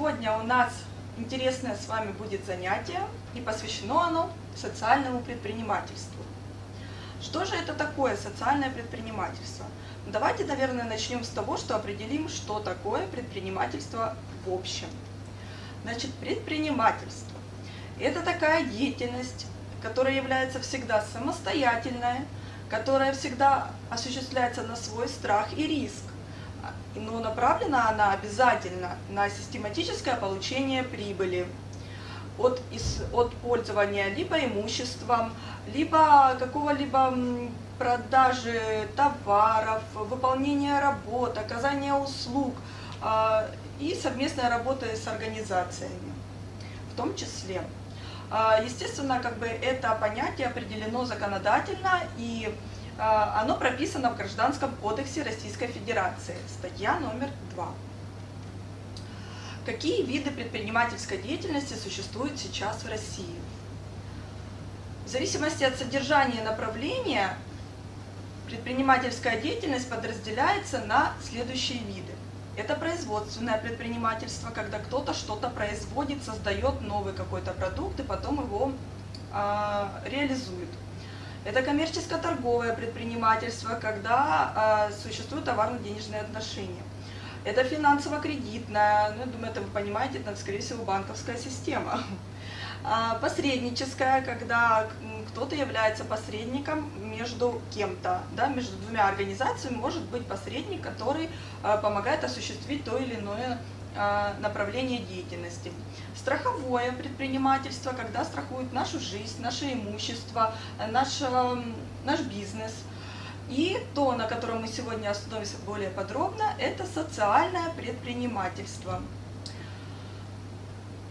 Сегодня у нас интересное с вами будет занятие, и посвящено оно социальному предпринимательству. Что же это такое социальное предпринимательство? Давайте, наверное, начнем с того, что определим, что такое предпринимательство в общем. Значит, предпринимательство – это такая деятельность, которая является всегда самостоятельной, которая всегда осуществляется на свой страх и риск но направлена она обязательно на систематическое получение прибыли от, из, от пользования либо имуществом, либо какого-либо продажи товаров, выполнения работ, оказания услуг э, и совместной работы с организациями в том числе. Э, естественно, как бы это понятие определено законодательно и а, оно прописано в Гражданском кодексе Российской Федерации, статья номер 2. Какие виды предпринимательской деятельности существуют сейчас в России? В зависимости от содержания и направления предпринимательская деятельность подразделяется на следующие виды. Это производственное предпринимательство, когда кто-то что-то производит, создает новый какой-то продукт и потом его э, реализует. Это коммерческо-торговое предпринимательство, когда э, существуют товарно-денежные отношения. Это финансово-кредитная, ну, я думаю, это вы понимаете, это, скорее всего, банковская система. А, посредническая, когда кто-то является посредником между кем-то, да, между двумя организациями, может быть посредник, который а, помогает осуществить то или иное а, направление деятельности. Страховое предпринимательство, когда страхуют нашу жизнь, наше имущество, наш, наш бизнес. И то, на котором мы сегодня остановимся более подробно, это социальное предпринимательство.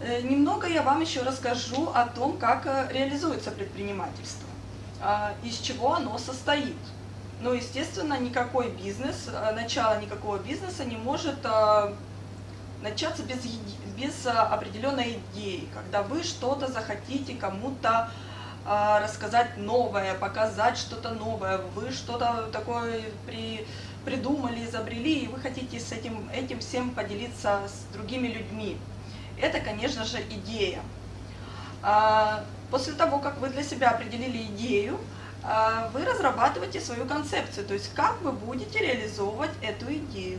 Э, немного я вам еще расскажу о том, как э, реализуется предпринимательство, а, из чего оно состоит. Ну, естественно, никакой бизнес, э, начало никакого бизнеса не может начаться без, без а, определенной идеи, когда вы что-то захотите кому-то а, рассказать новое, показать что-то новое, вы что-то такое при, придумали, изобрели, и вы хотите с этим, этим всем поделиться с другими людьми. Это, конечно же, идея. А, после того, как вы для себя определили идею, вы разрабатываете свою концепцию, то есть как вы будете реализовывать эту идею.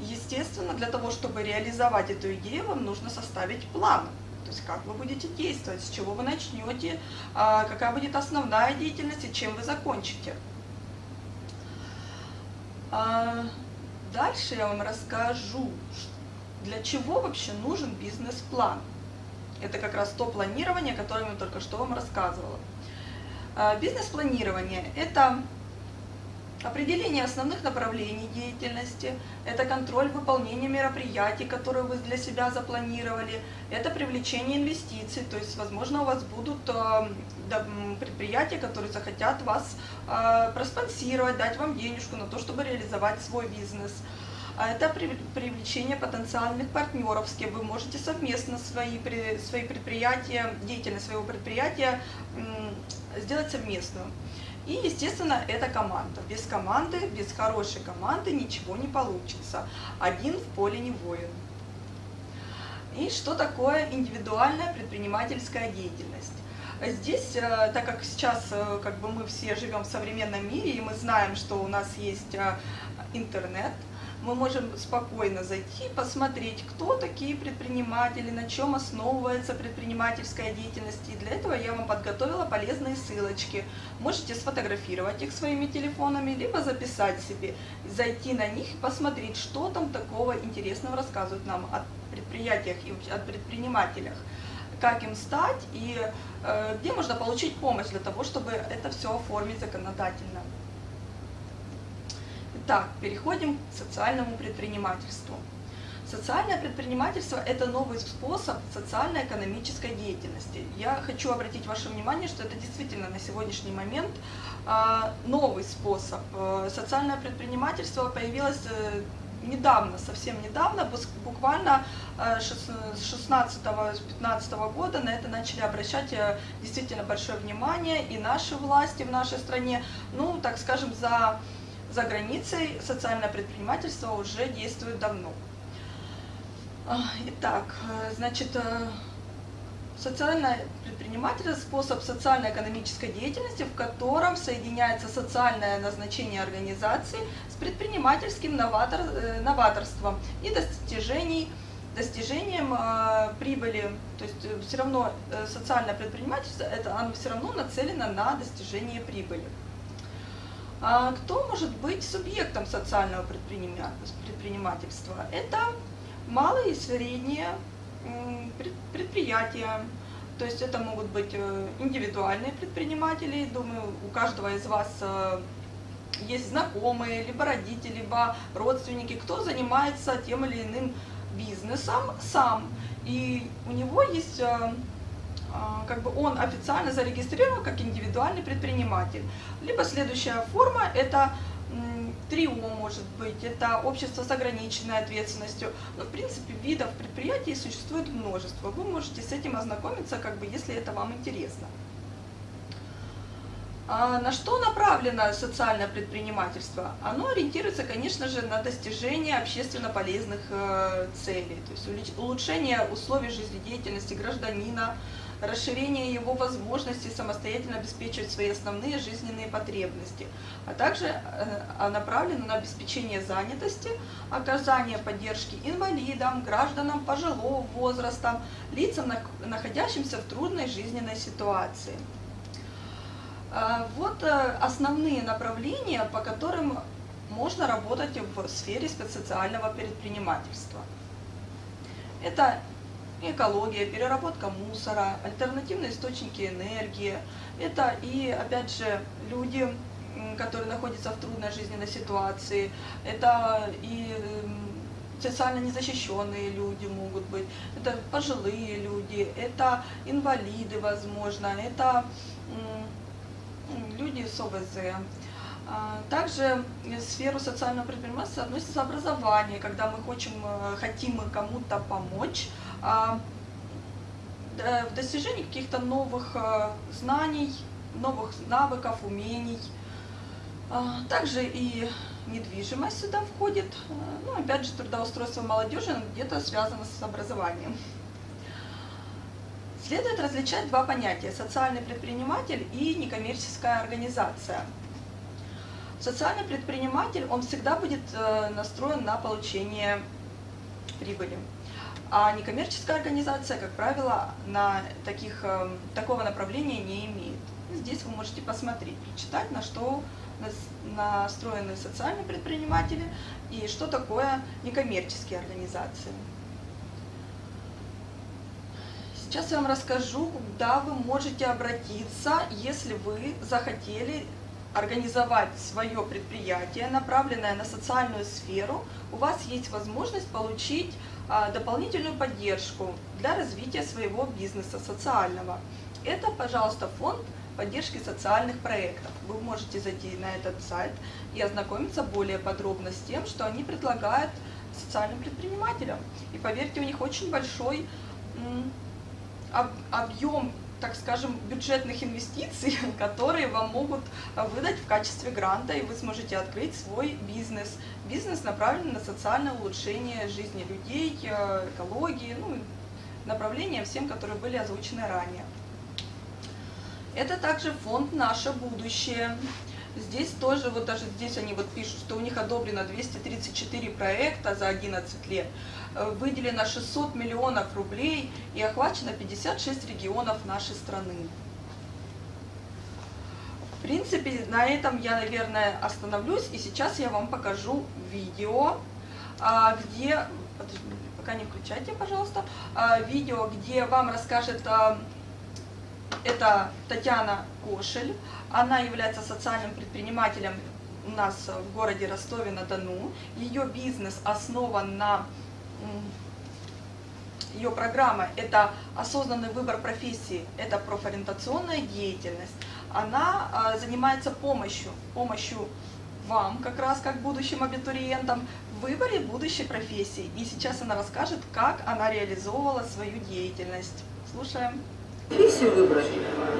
Естественно, для того, чтобы реализовать эту идею, вам нужно составить план. То есть как вы будете действовать, с чего вы начнете, а, какая будет основная деятельность и чем вы закончите. А, дальше я вам расскажу, для чего вообще нужен бизнес-план. Это как раз то планирование, которое я только что вам рассказывала. А, бизнес-планирование – это Определение основных направлений деятельности – это контроль выполнения мероприятий, которые вы для себя запланировали, это привлечение инвестиций, то есть, возможно, у вас будут э, предприятия, которые захотят вас э, проспонсировать, дать вам денежку на то, чтобы реализовать свой бизнес. А это привлечение потенциальных партнеров, с кем вы можете совместно свои, свои предприятия, деятельность своего предприятия сделать совместную. И, естественно, это команда. Без команды, без хорошей команды ничего не получится. Один в поле не воин. И что такое индивидуальная предпринимательская деятельность? Здесь, э, так как сейчас э, как бы мы все живем в современном мире, и мы знаем, что у нас есть э, интернет, мы можем спокойно зайти, посмотреть, кто такие предприниматели, на чем основывается предпринимательская деятельность. И для этого я вам подготовила полезные ссылочки. Можете сфотографировать их своими телефонами, либо записать себе, зайти на них и посмотреть, что там такого интересного рассказывают нам о предприятиях и о предпринимателях как им стать и э, где можно получить помощь для того, чтобы это все оформить законодательно. Итак, переходим к социальному предпринимательству. Социальное предпринимательство – это новый способ социально-экономической деятельности. Я хочу обратить ваше внимание, что это действительно на сегодняшний момент а, новый способ. Э, социальное предпринимательство появилось э, недавно, совсем недавно, буквально э, с 16-15 года на это начали обращать действительно большое внимание и наши власти в нашей стране, ну, так скажем, за за границей социальное предпринимательство уже действует давно. А, итак, э, значит, э, социальное предпринимательство – способ социально-экономической деятельности, в котором соединяется социальное назначение организации с предпринимательским новатор, э, новаторством и достижений, достижением э, прибыли. То есть все равно э, социальное предпринимательство, это, оно все равно нацелено на достижение прибыли. А кто может быть субъектом социального предпринимательства? Это малые и средние предприятия. То есть это могут быть э, индивидуальные предприниматели. Думаю, у каждого из вас э, есть знакомые, либо родители, либо родственники, кто занимается тем или иным бизнесом сам. И у него есть э, как бы он официально зарегистрирован как индивидуальный предприниматель. Либо следующая форма – это ТРИО может быть, это общество с ограниченной ответственностью. Но, в принципе, видов предприятий существует множество. Вы можете с этим ознакомиться, как бы, если это вам интересно. А на что направлено социальное предпринимательство? Оно ориентируется, конечно же, на достижение общественно полезных э, целей, то есть улучшение условий жизнедеятельности гражданина, расширение его возможностей самостоятельно обеспечивать свои основные жизненные потребности, а также э, направлено на обеспечение занятости, оказание поддержки инвалидам, гражданам пожилого возраста, лицам, находящимся в трудной жизненной ситуации. Э, вот э, основные направления, по которым можно работать в сфере спецсоциального предпринимательства. Это экология, переработка мусора, альтернативные источники энергии. Это и, опять же, люди, которые находятся в трудной жизненной ситуации. Это и социально незащищенные люди могут быть, это пожилые люди, это инвалиды, возможно, это люди с ОВЗ. А, также в сферу социального предпринимательства относится образование, когда мы хотим, э, хотим кому-то помочь в достижении каких-то новых э, знаний, новых навыков, умений. А, также и недвижимость сюда входит. Э, ну, опять же, трудоустройство молодежи где-то связано с образованием. Следует различать два понятия – социальный предприниматель и некоммерческая организация – Социальный предприниматель, он всегда будет э, настроен на получение прибыли. А некоммерческая организация, как правило, на таких, э, такого направления не имеет. Здесь вы можете посмотреть, прочитать, на что настроены социальные предприниматели и что такое некоммерческие организации. Сейчас я вам расскажу, куда вы можете обратиться, если вы захотели организовать свое предприятие, направленное на социальную сферу, у вас есть возможность получить дополнительную поддержку для развития своего бизнеса социального. Это, пожалуйста, фонд поддержки социальных проектов. Вы можете зайти на этот сайт и ознакомиться более подробно с тем, что они предлагают социальным предпринимателям. И поверьте, у них очень большой объем так скажем, бюджетных инвестиций, которые вам могут э, выдать в качестве гранта, и вы сможете открыть свой бизнес. Бизнес направлен на социальное улучшение жизни людей, э, экологии, ну, направления всем, которые были озвучены ранее. Это также фонд «Наше будущее». Здесь тоже, вот даже здесь они вот пишут, что у них одобрено 234 проекта за 11 лет. Э, выделено 600 миллионов рублей и охвачено 56 регионов нашей страны. В принципе, на этом я, наверное, остановлюсь, и сейчас я вам покажу видео, а, где, пока не включайте, пожалуйста, а, видео, где вам расскажет, а, это Татьяна Кошель, она является социальным предпринимателем у нас в городе Ростове-на-Дону. Ее бизнес основан на ее программа – это осознанный выбор профессии, это профориентационная деятельность. Она а, занимается помощью, помощью вам, как раз как будущим абитуриентам, в выборе будущей профессии. И сейчас она расскажет, как она реализовывала свою деятельность. Слушаем. Профессию выбрать,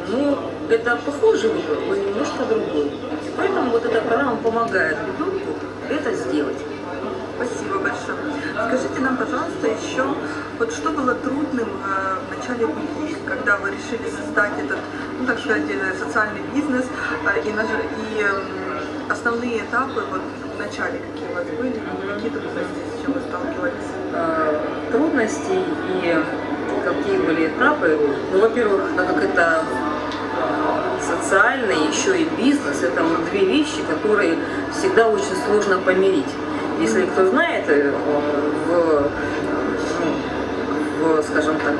ну, это похожий выбор, но немножко другой. Поэтому вот эта программа помогает ребенку это сделать. Спасибо большое. Скажите нам, пожалуйста, еще, вот что было трудным э, в начале пути, когда вы решили создать этот, ну так сказать, э, социальный бизнес, э, и, наж- и эм, основные этапы вот в начале, какие у вас были, какие трудности, с чем вы сталкивались? э, трудностей и какие были этапы. Ну, во-первых, так как это социальный, еще и бизнес, это вот две вещи, которые всегда очень сложно помирить. Если кто знает, э, в, ну, в скажем так,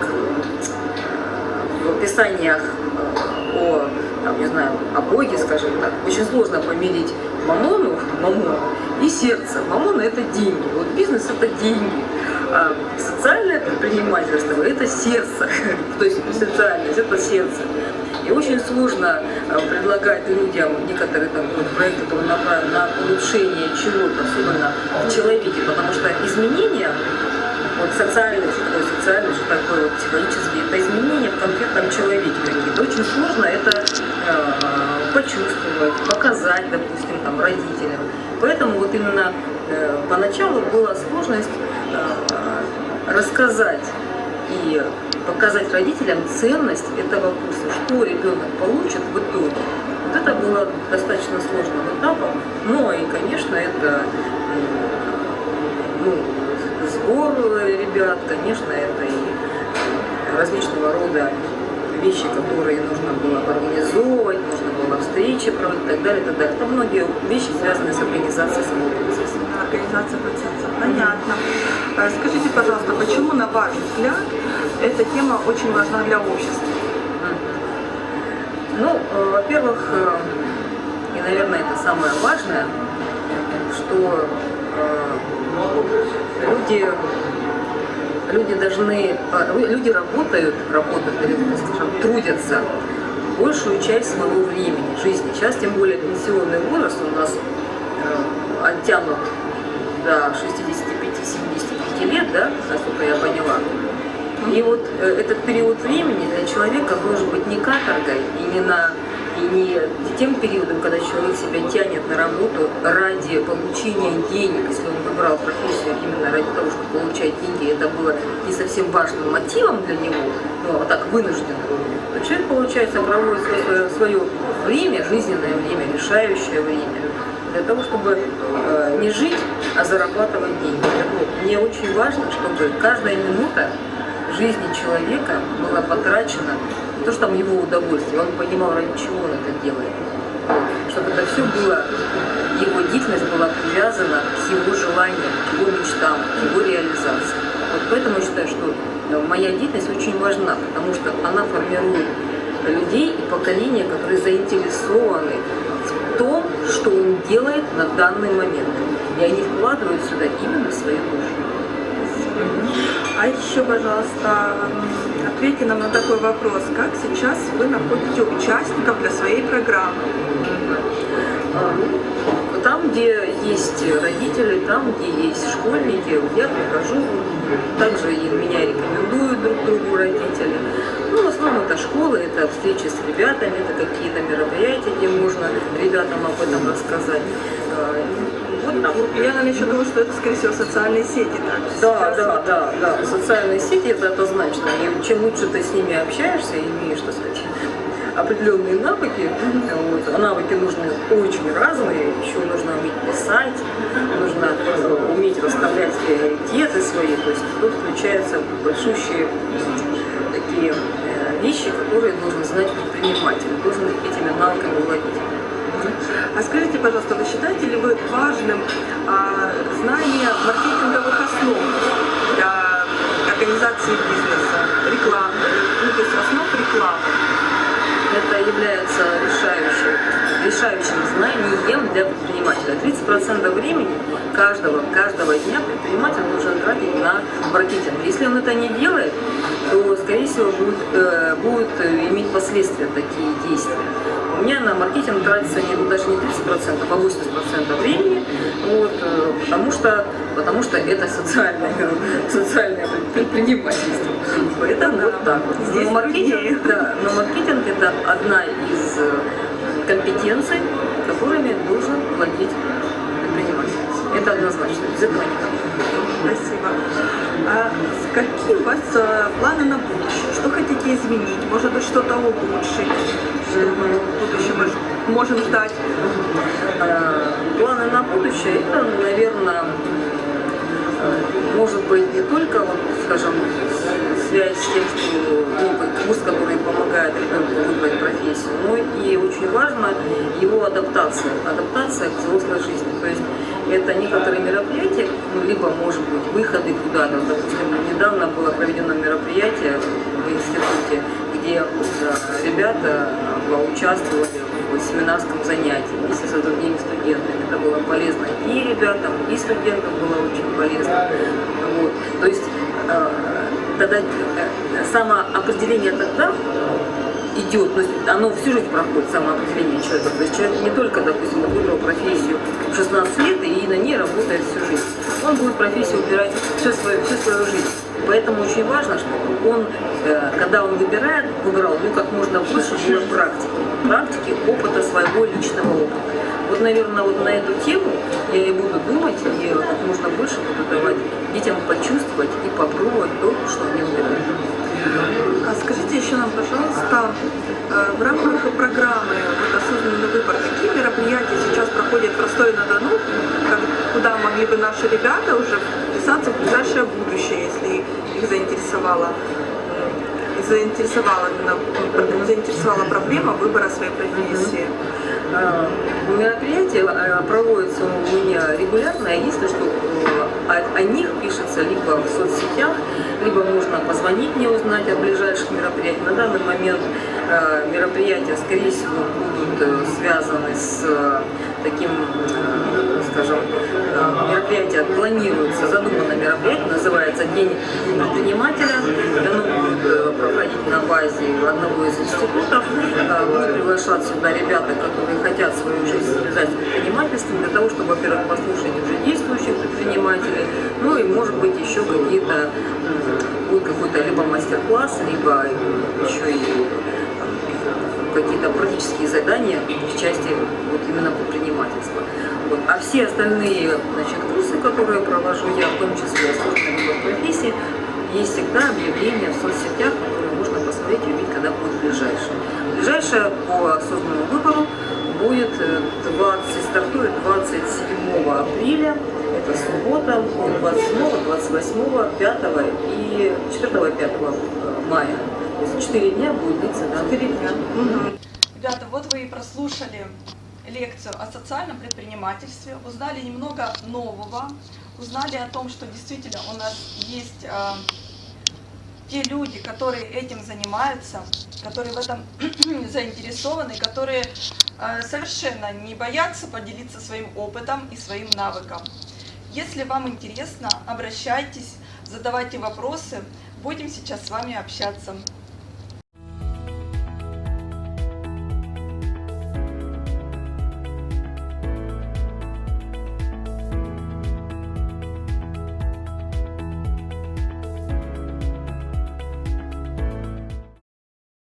в описаниях э, о, там, не знаю, о Боге, скажем так, очень сложно помирить мамону, мамон и сердце. Мамона – это деньги, вот бизнес – это деньги. А социальное предпринимательство – это сердце, то есть социальность – это сердце. И очень сложно э, предлагать людям некоторые там, проекты, которые направлены на улучшение чего-то, особенно в человеке, потому что изменения вот социальность, что такое социальность, что такое вот психологические, это изменения в конкретном человеке какие-то. Очень сложно это э, почувствовать, показать, допустим, там, родителям. Поэтому вот именно э, поначалу была сложность э, рассказать и показать родителям ценность этого курса, что ребенок получит в итоге. Вот это было достаточно сложным этапом, но и, конечно, это ну, сбор ребят, конечно, это и различного рода вещи, которые нужно было организовывать, нужно было встречи проводить и так далее, и так далее. Это многие вещи, связанные с организацией самого процесса. Организация процесса. Понятно. Э, Скажите, пожалуйста, почему, на ваш взгляд, эта тема очень важна для общества? Ну, э, во-первых, э, и, наверное, это самое важное, что э, люди, люди должны, э, люди работают, работают, или, скажем, трудятся большую часть своего времени, жизни. Сейчас, тем более, пенсионный возраст у нас э, оттянут до 65-75 лет, да, насколько я поняла. И вот э, этот период времени для человека должен быть не каторгой и не на не тем периодом, когда человек себя тянет на работу ради получения денег, если он выбрал профессию именно ради того, чтобы получать деньги, это было не совсем важным мотивом для него, а так вынужденно, то человек, получается, проводит свое, свое время, жизненное время, решающее время, для того, чтобы э, не жить, а зарабатывать деньги. Мне очень важно, чтобы каждая минута жизни человека была потрачена то, что там его удовольствие, он понимал, ради чего он это делает. Чтобы это все было, его деятельность была привязана к его желаниям, к его мечтам, к его реализации. Вот поэтому я считаю, что э, моя деятельность очень важна, потому что она формирует людей и поколения, которые заинтересованы в том, что он делает на данный момент. И они вкладывают сюда именно свою душу. А еще, пожалуйста, ответьте нам на такой вопрос. Как сейчас вы находите участников для своей программы? А, Там, где есть родители, там, где есть школьники, я прихожу, также и меня рекомендуют друг другу родители. Ну, в основном это школы, это встречи с ребятами, это какие-то мероприятия, где можно ребятам об этом рассказать. Вот вот. Я, наверное, еще думаю, что это, скорее всего, социальные сети. Так? Да, да, да, да. Социальные сети это однозначно. И чем лучше ты с ними общаешься, имеешь, так сказать, определенные навыки, вот, а навыки нужны очень разные, еще нужно уметь писать, нужно э, уметь расставлять приоритеты свои, то есть тут включаются большущие такие э, вещи, которые должен знать предприниматель, должен этими навыками владеть. А скажите, пожалуйста, вы считаете ли вы важным а, знание маркетинговых основ для организации бизнеса, рекламы, ну, то есть основ рекламы? это является решающим, решающим знанием для предпринимателя. 30% времени каждого, каждого дня предприниматель должен тратить на маркетинг. Если он это не делает, то, скорее всего, будет, э, будет иметь последствия такие действия. У меня на маркетинг тратится не, даже не 30%, а 80% времени, вот, э, потому, что, потому что это социальное, социальное предпринимательство. Поэтому вот так вот. Здесь Но маркетинг, да, но маркетинг это одна из э, компетенций, которыми должен владеть предприниматель. Это однозначно, без этого никак. Спасибо. А какие у вас э, планы на будущее? Изменить? Может быть, что-то улучшить? Что мы в будущем мож- можем ждать? Э, Планы на будущее, это, наверное, э, может быть не только, вот, скажем, связь с тем, что ну, курс, который помогает ребенку выбрать профессию, но и очень важно его адаптация, адаптация к взрослой жизни. То есть это некоторые мероприятия, ну, либо, может быть, выходы куда-то. Допустим, недавно было проведено мероприятие в институте, где э, ребята поучаствовали в семинарском занятии вместе с другими студентами. Это было полезно и ребятам, и студентам было очень полезно. Вот. То есть э, тогда э, самоопределение тогда идет, есть оно всю жизнь проходит, самоопределение человека. То есть человек не только, допустим, выбрал профессию в 16 лет и на ней работает всю жизнь. Он будет профессию выбирать всю свою, всю свою жизнь. Поэтому очень важно, чтобы он, э, когда он выбирает, выбирал, ну, как можно больше было практики. Практики, опыта своего личного опыта. Вот, наверное, вот на эту тему я и буду думать, и как можно больше буду давать детям почувствовать и попробовать то, что они выбирают. А скажите еще нам, пожалуйста, э, в рамках программы вот, «Осознанный выбор», какие мероприятия сейчас проходят в Ростове-на-Дону, куда могли бы наши ребята уже вписаться в ближайшее будущее, если их заинтересовала, э, заинтересовала, э, заинтересовала проблема выбора своей профессии? Э, Мероприятия э, проводятся у меня регулярно, если что, о, них пишется либо в соцсетях, либо можно позвонить мне, узнать о ближайших мероприятиях. На данный момент мероприятия, скорее всего, будут э, связаны с э, таким, э, скажем, э, мероприятие планируется, задумано мероприятие, называется День предпринимателя. Оно будет э, проходить на базе одного из институтов. Э, Будут приглашаться сюда ребята, которые хотят свою жизнь связать с предпринимательством, для того, чтобы, во-первых, послушать уже действующих предпринимателей, ну и, может быть, еще какие-то, будет какой-то либо мастер-класс, либо еще и там, практические задания в части вот именно предпринимательства. Вот. А все остальные значит, курсы, которые провожу я, в том числе осознанной выбор профессии, есть всегда объявления в соцсетях, которые можно посмотреть и увидеть, когда будет ближайшее. Ближайшее по осознанному выбору будет э, 20, стартует 27 апреля, это суббота, будет 27, 28, 5 и 4 и 5 мая. То есть 4 дня будет длиться данный Дня. Мгм. Ребята, вот вы и прослушали лекцию о социальном предпринимательстве, узнали немного нового, узнали о том, что действительно у нас есть а, те люди, которые этим занимаются, которые в этом заинтересованы, которые а, совершенно не боятся поделиться своим опытом и своим навыком. Если вам интересно, обращайтесь, задавайте вопросы, будем сейчас с вами общаться.